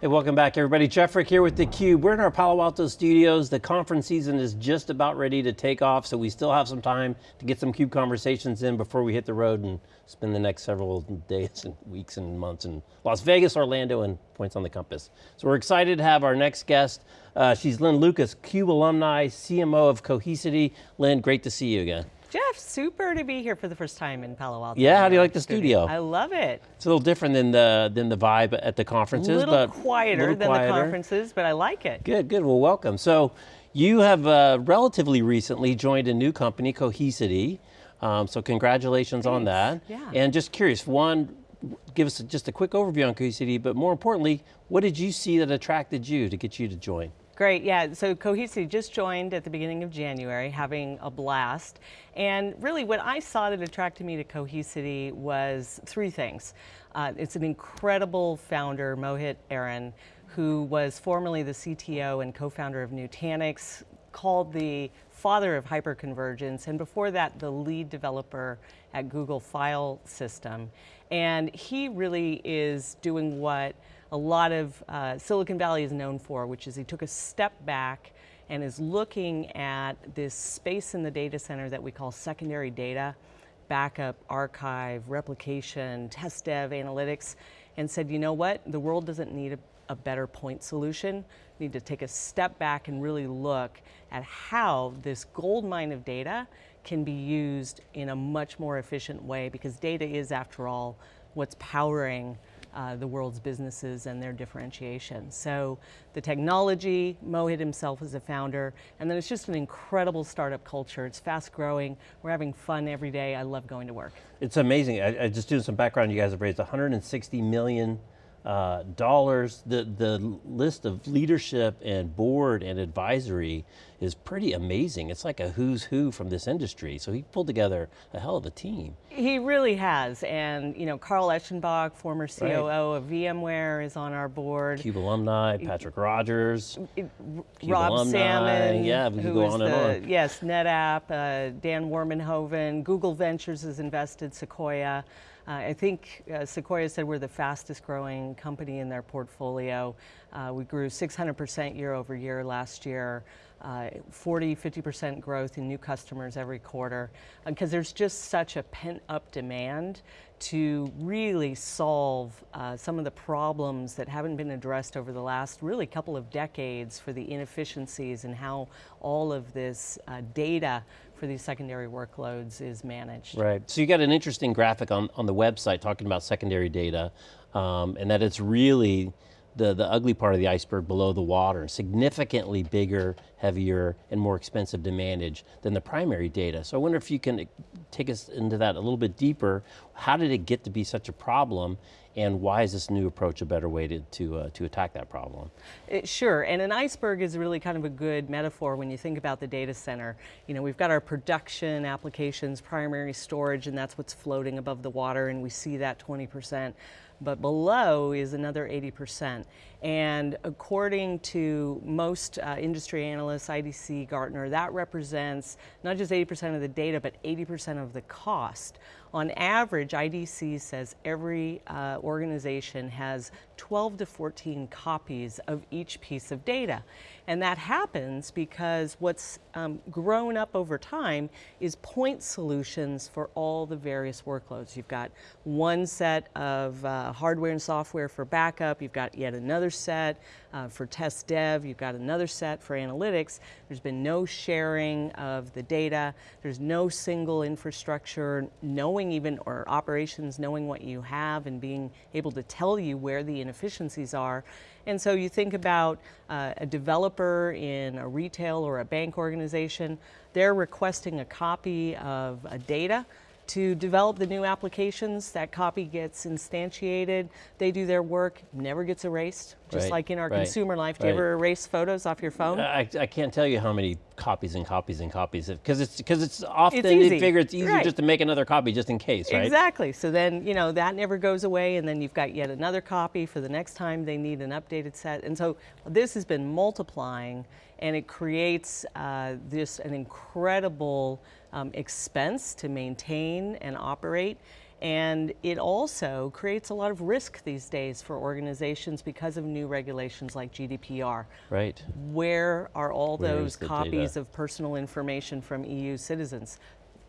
Hey, welcome back everybody. Jeff Frick here with theCUBE. We're in our Palo Alto studios. The conference season is just about ready to take off, so we still have some time to get some CUBE conversations in before we hit the road and spend the next several days and weeks and months in Las Vegas, Orlando, and points on the compass. So we're excited to have our next guest. Uh, she's Lynn Lucas, CUBE alumni, CMO of Cohesity. Lynn, great to see you again. Jeff, super to be here for the first time in Palo Alto. Yeah, how do you like the studio? I love it. It's a little different than the than the vibe at the conferences, little but quieter little than quieter. the conferences, but I like it. Good, good. Well, welcome. So, you have uh, relatively recently joined a new company, Cohesity. Um, so, congratulations on that. Yeah. And just curious, one, give us just a quick overview on Cohesity, but more importantly, what did you see that attracted you to get you to join? Great, yeah, so Cohesity just joined at the beginning of January, having a blast. And really what I saw that attracted me to Cohesity was three things. Uh, it's an incredible founder, Mohit Aron, who was formerly the CTO and co-founder of Nutanix, called the father of hyperconvergence, and before that, the lead developer at Google File System. And he really is doing what a lot of uh, Silicon Valley is known for, which is he took a step back and is looking at this space in the data center that we call secondary data, backup, archive, replication, test dev, analytics, and said, you know what, the world doesn't need a, a better point solution. We need to take a step back and really look at how this gold mine of data can be used in a much more efficient way because data is, after all, what's powering uh, the world's businesses and their differentiation. So the technology, Mohit himself is a founder, and then it's just an incredible startup culture. It's fast growing, we're having fun every day, I love going to work. It's amazing, I, I just doing some background, you guys have raised 160 million uh, dollars. The, the list of leadership and board and advisory is pretty amazing. It's like a who's who from this industry. So he pulled together a hell of a team. He really has. And you know, Carl Eschenbach, former COO right. of VMware is on our board. CUBE alumni, Patrick Rogers. Cube Rob alumni. Salmon. Yeah, we could go on and the, on. Yes, NetApp, uh, Dan Warmenhoven, Google Ventures has invested, Sequoia. Uh, I think uh, Sequoia said we're the fastest growing company in their portfolio. Uh, we grew 600% year over year last year. Uh, 40, 50% growth in new customers every quarter, because uh, there's just such a pent up demand to really solve uh, some of the problems that haven't been addressed over the last really couple of decades for the inefficiencies and how all of this data for these secondary workloads is managed. Right, so you got an interesting graphic on, on the website talking about secondary data, um, and that it's really the, the ugly part of the iceberg below the water, significantly bigger, heavier, and more expensive to manage than the primary data. So I wonder if you can take us into that a little bit deeper. How did it get to be such a problem? And why is this new approach a better way to, to, uh, to attack that problem? It, sure, and an iceberg is really kind of a good metaphor when you think about the data center. You know, we've got our production applications, primary storage, and that's what's floating above the water, and we see that 20% but below is another 80%. And according to most uh, industry analysts, IDC, Gartner, that represents not just 80% of the data, but 80% of the cost. On average, IDC says every uh, organization has 12 to 14 copies of each piece of data. And that happens because what's um, grown up over time is point solutions for all the various workloads. You've got one set of uh, hardware and software for backup, you've got yet another set uh, for test dev, you've got another set for analytics. There's been no sharing of the data, there's no single infrastructure, knowing even, or operations knowing what you have and being able to tell you where the inefficiencies are. And so you think about uh, a developer in a retail or a bank organization, they're requesting a copy of a data to develop the new applications. That copy gets instantiated. They do their work, never gets erased. Just right, like in our right, consumer life. Do right. you ever erase photos off your phone? I, I can't tell you how many copies and copies and copies because it's because it's often it's they figure it's easier just to make another copy just in case, right? Exactly. So then you know that never goes away, and then you've got yet another copy for the next time they need an updated set. And so this has been multiplying, and it creates uh, this an incredible um, expense to maintain and operate. And it also creates a lot of risk these days for organizations because of new regulations like GDPR. Right. Where are all Where those copies data? of personal information from EU citizens?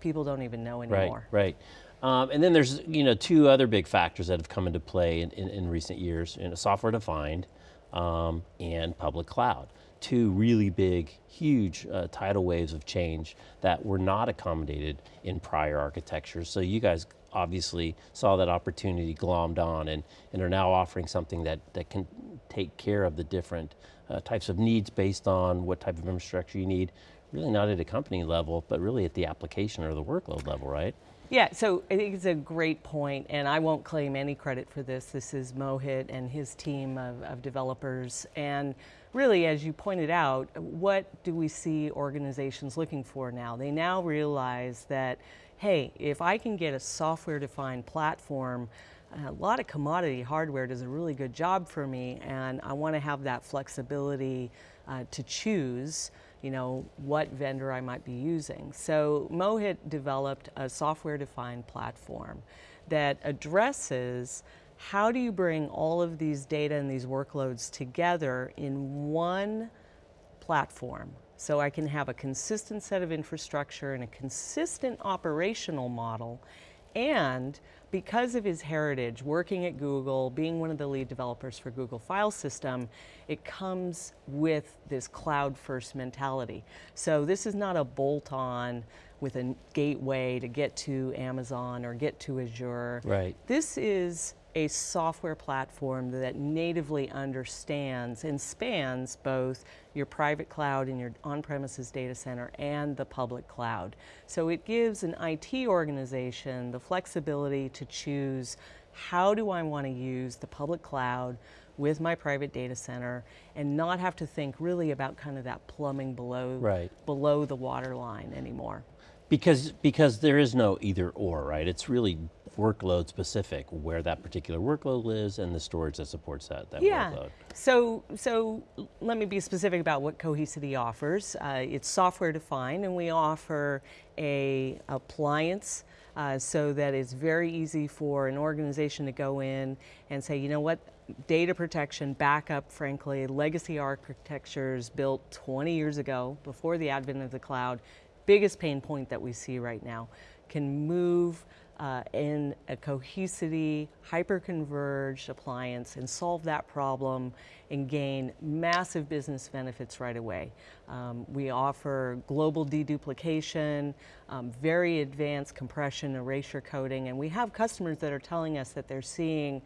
People don't even know Right, anymore. right. Um, and then there's you know two other big factors that have come into play in, in, in recent years: you know, software defined um, and public cloud. Two really big, huge uh, tidal waves of change that were not accommodated in prior architectures. So you guys obviously saw that opportunity, glommed on, and, and are now offering something that, that can take care of the different uh, types of needs based on what type of infrastructure you need. Really not at a company level, but really at the application or the workload level, right? Yeah, so I think it's a great point, and I won't claim any credit for this. This is Mohit and his team of, of developers. And really, as you pointed out, what do we see organizations looking for now? They now realize that, hey, if I can get a software defined platform, a lot of commodity hardware does a really good job for me, and I want to have that flexibility uh, to choose you know, what vendor I might be using. So Mohit developed a software-defined platform that addresses how do you bring all of these data and these workloads together in one platform so I can have a consistent set of infrastructure and a consistent operational model and because of his heritage, working at Google, being one of the lead developers for Google File System, it comes with this cloud first mentality. So this is not a bolt on with a gateway to get to Amazon or get to Azure. Right. This is a software platform that natively understands and spans both your private cloud and your on-premises data center and the public cloud. So it gives an IT organization the flexibility to choose how do I want to use the public cloud with my private data center and not have to think really about kind of that plumbing below, Right. below the water line anymore. Because, because there is no either or, right? It's really workload specific, where that particular workload lives and the storage that supports that, that Yeah. workload. So, so let me be specific about what Cohesity offers. Uh, it's software defined, and we offer a appliance uh, so that it's very easy for an organization to go in and say, you know what, data protection, backup, frankly, legacy architectures built 20 years ago before the advent of the cloud, biggest pain point that we see right now, can move uh, in a cohesity, hyper-converged appliance and solve that problem and gain massive business benefits right away. Um, we offer global deduplication, um, very advanced compression, erasure coding, and we have customers that are telling us that they're seeing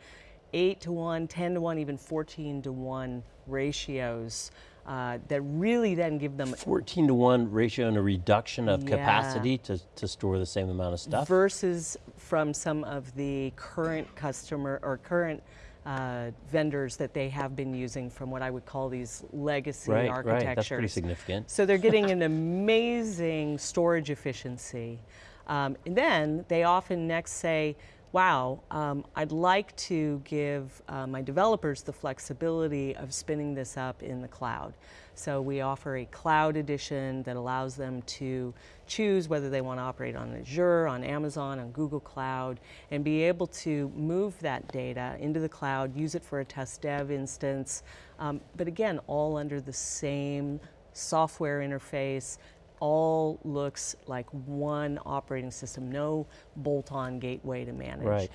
8 to 1, 10 to 1, even 14 to 1 ratios uh, that really then give them 14 to 1 ratio and a reduction of Yeah. capacity to, to store the same amount of stuff. versus from some of the current customer or current uh, vendors that they have been using from what I would call these legacy right, architectures. right, that's pretty significant. So they're getting an amazing storage efficiency. Um, and then they often next say, wow, um, I'd like to give uh, my developers the flexibility of spinning this up in the cloud. So we offer a cloud edition that allows them to choose whether they want to operate on Azure, on Amazon, on Google Cloud, and be able to move that data into the cloud, use it for a test dev instance, um, but again, all under the same software interface, all looks like one operating system, no bolt-on gateway to manage. Right.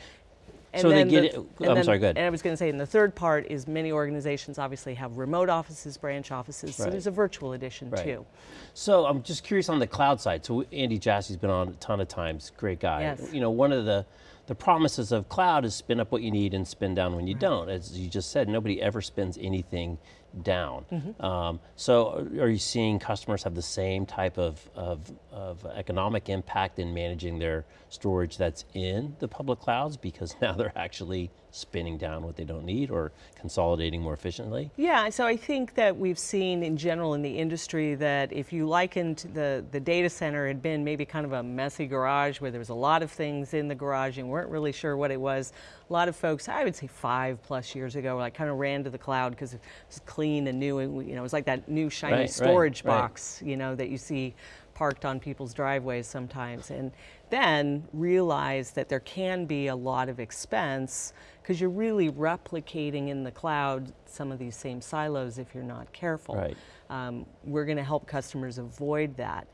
And So they get the- it- I'm then- sorry, go ahead. And I was going to say, and the third part is many organizations obviously have remote offices, branch offices, so Right. there's a virtual edition Right. too. So I'm just curious on the cloud side. So Andy Jassy's been on a ton of times, great guy. Yes. You know, one of the the promises of cloud is spin up what you need and spin down when you don't. As you just said, nobody ever spins anything down. Mm-hmm. Um, so are you seeing customers have the same type of, of, of economic impact in managing their storage that's in the public clouds because now they're actually spinning down what they don't need or consolidating more efficiently? Yeah, so I think that we've seen in general in the industry that if you likened the, the data center had been maybe kind of a messy garage where there was a lot of things in the garage and weren't really sure what it was, a lot of folks, I would say five plus years ago, like kind of ran to the cloud because it was clean and new and you know, it was like that new shiny Right, right, storage right. box, you know, that you see parked on people's driveways sometimes. And then realize that there can be a lot of expense because you're really replicating in the cloud some of these same silos if you're not careful. Right. Um, we're going to help customers avoid that.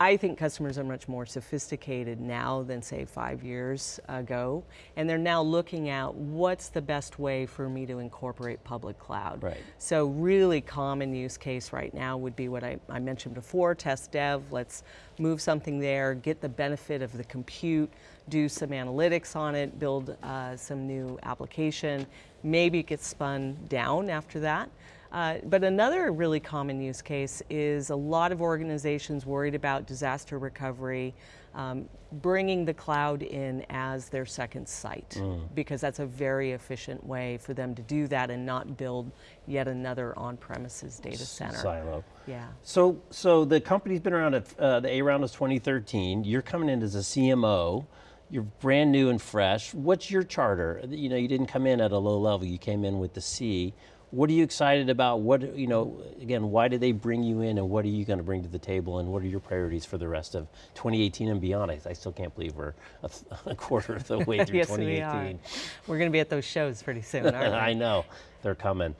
I think customers are much more sophisticated now than say five years ago, and they're now looking at what's the best way for me to incorporate public cloud. Right. So really common use case right now would be what I, I mentioned before, test dev, let's move something there, get the benefit of the compute, do some analytics on it, build uh, some new application, maybe it gets spun down after that. Uh, but another really common use case is a lot of organizations worried about disaster recovery, um, bringing the cloud in as their second site, mm. because that's a very efficient way for them to do that and not build yet another on-premises data center. Silo. Yeah. So, so the company's been around, at, uh, the A round was 2013. You're coming in as a CMO. You're brand new and fresh. What's your charter? You know, you didn't come in at a low level. You came in with the C. What are you excited about? What, you know, again, why did they bring you in and what are you going to bring to the table and what are your priorities for the rest of 2018 and beyond? I, I still can't believe we're a, a, quarter of the way through yes, 2018. We are. We're going to be at those shows pretty soon, aren't we? I know, they're coming.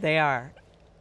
They are.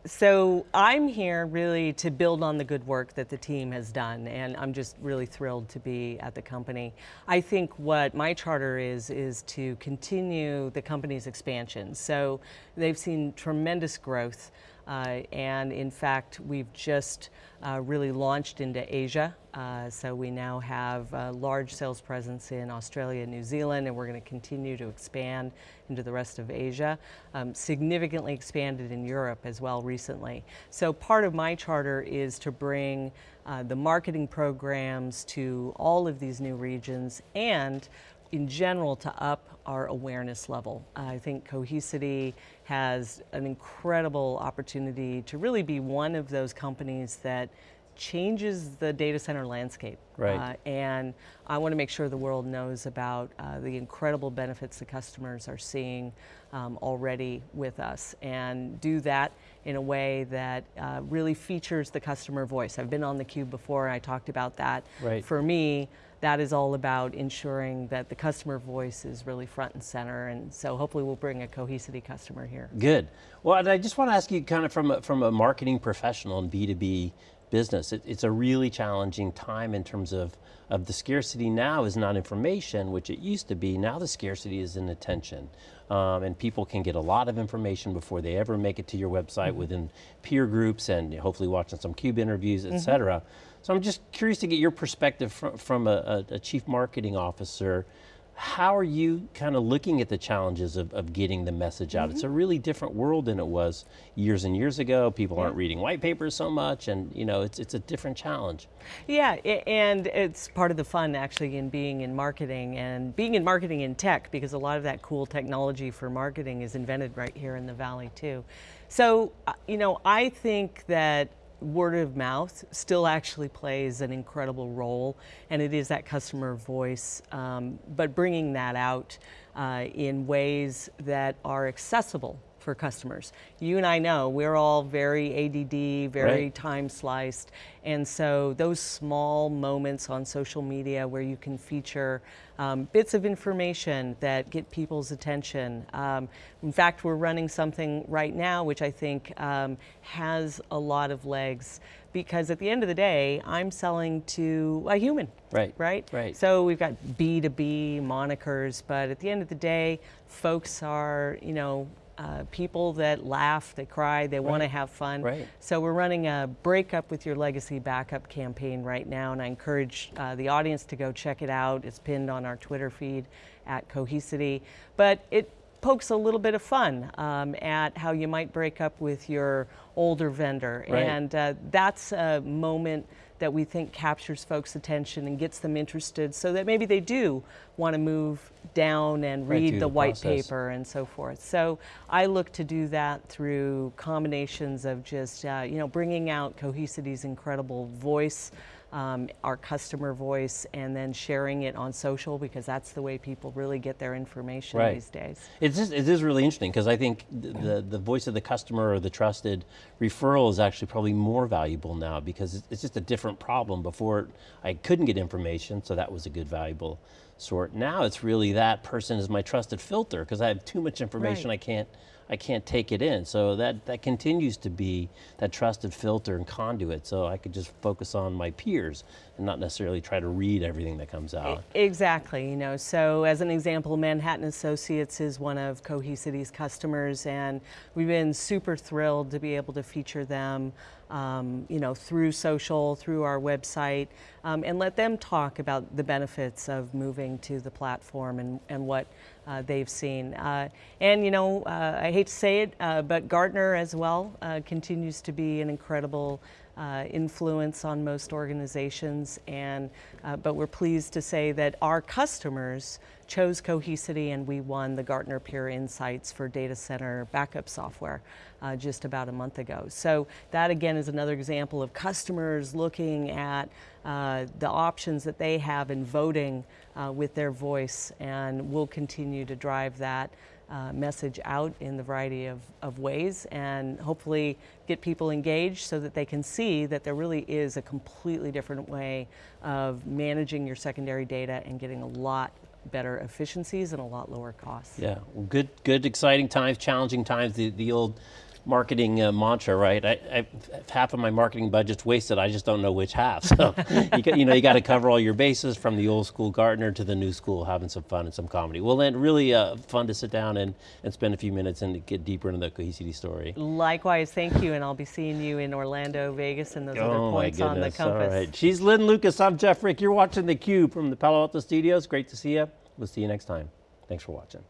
So I'm here really to build on the good work that the team has done, and I'm just really thrilled to be at the company. I think what my charter is, is to continue the company's expansion. So they've seen tremendous growth. Uh, and in fact, we've just uh, really launched into Asia. Uh, so we now have a large sales presence in Australia and New Zealand, and we're going to continue to expand into the rest of Asia. Um, significantly expanded in Europe as well recently. So part of my charter is to bring uh, the marketing programs to all of these new regions and in general to up our awareness level. I think Cohesity has an incredible opportunity to really be one of those companies that changes the data center landscape. Right. Uh, and I want to make sure the world knows about uh, the incredible benefits the customers are seeing um, already with us and do that in a way that uh, really features the customer voice. I've been on theCUBE before and I talked about that. Right. For me, that is all about ensuring that the customer voice is really front and center, and so hopefully we'll bring a Cohesity customer here. Good. Well, and I just want to ask you kind of from a, from a marketing professional and B2B business. It, it's a really challenging time in terms of, of the scarcity now is not information, which it used to be, now the scarcity is in attention. Um, and people can get a lot of information before they ever make it to your website mm -hmm. within peer groups and hopefully watching some CUBE interviews, et mm -hmm. cetera. So I'm just curious to get your perspective from, from a, a, chief marketing officer how are you kind of looking at the challenges of, of getting the message out? Mm -hmm. It's a mm-hmm. really different world than it was years and years ago. People yeah. aren't reading white papers so much and you know, it's, it's a different challenge. Yeah, and it's part of the fun actually in being in marketing and being in marketing in tech because a lot of that cool technology for marketing is invented right here in the Valley too. So, uh, you know, I think that word of mouth still actually plays an incredible role, and it is that customer voice, um, but bringing that out uh, in ways that are accessible for customers. You and I know we're all very ADD, very right. time sliced, and so those small moments on social media where you can feature um, bits of information that get people's attention. Um, in fact, we're running something right now which I think um, has a lot of legs because at the end of the day, I'm selling to a human. Right. Right? Right. So we've got B2B monikers, but at the end of the day, folks are, you know, uh, people that laugh, they cry, they right. want to have fun. Right. So we're running a Break Up with Your Legacy Backup campaign right now, and I encourage uh, the audience to go check it out. It's pinned on our Twitter feed at Cohesity. But it pokes a little bit of fun um, at how you might break up with your older vendor. Right. And uh, that's a moment that we think captures folks' attention and gets them interested so that maybe they do want to move down and right read the, the white process. paper and so forth. So I look to do that through combinations of just, uh, you know, bringing out Cohesity's incredible voice, um, our customer voice, and then sharing it on social because that's the way people really get their information Right. these days. It's just, it is really interesting because I think th- the, the voice of the customer or the trusted referral is actually probably more valuable now because it's- it's just a different problem. Before I couldn't get information, so that was a good valuable sort. Now it's really that person is my trusted filter because I have too much information Right. I can't I can't take it in. So that, that continues to be that trusted filter and conduit. So I could just focus on my peers and not necessarily try to read everything that comes out. Exactly, you know, so as an example, Manhattan Associates is one of Cohesity's customers and we've been super thrilled to be able to feature them, um, you know, through social, through our website, um, and let them talk about the benefits of moving to the platform and, and what uh, they've seen. Uh, and, you know, uh, I hate to say it, uh, but Gartner as well uh, continues to be an incredible uh, influence on most organizations, and uh, but we're pleased to say that our customers chose Cohesity, and we won the Gartner Peer Insights for data center backup software uh, just about a month ago. So that again is another example of customers looking at uh, the options that they have in voting uh, with their voice, and we'll continue to drive that uh, message out in the variety of, of ways and hopefully get people engaged so that they can see that there really is a completely different way of managing your secondary data and getting a lot better efficiencies and a lot lower costs. Yeah, well, good, good, exciting times, challenging times. The the old marketing uh, mantra, right? I, I, half of my marketing budget's wasted. I just don't know which half. So you, got, you know you got to cover all your bases from the old school Gartner to the new school, having some fun and some comedy. Well, then really uh, fun to sit down and, and spend a few minutes and get deeper into the Cohesity story. Likewise, thank you, and I'll be seeing you in Orlando, Vegas, and those other Oh my points on the compass. right, she's Lynn Lucas. I'm Jeff Frick. You're watching the Cube from the Palo Alto Studios. Great to see you. We'll see you next time. Thanks for watching.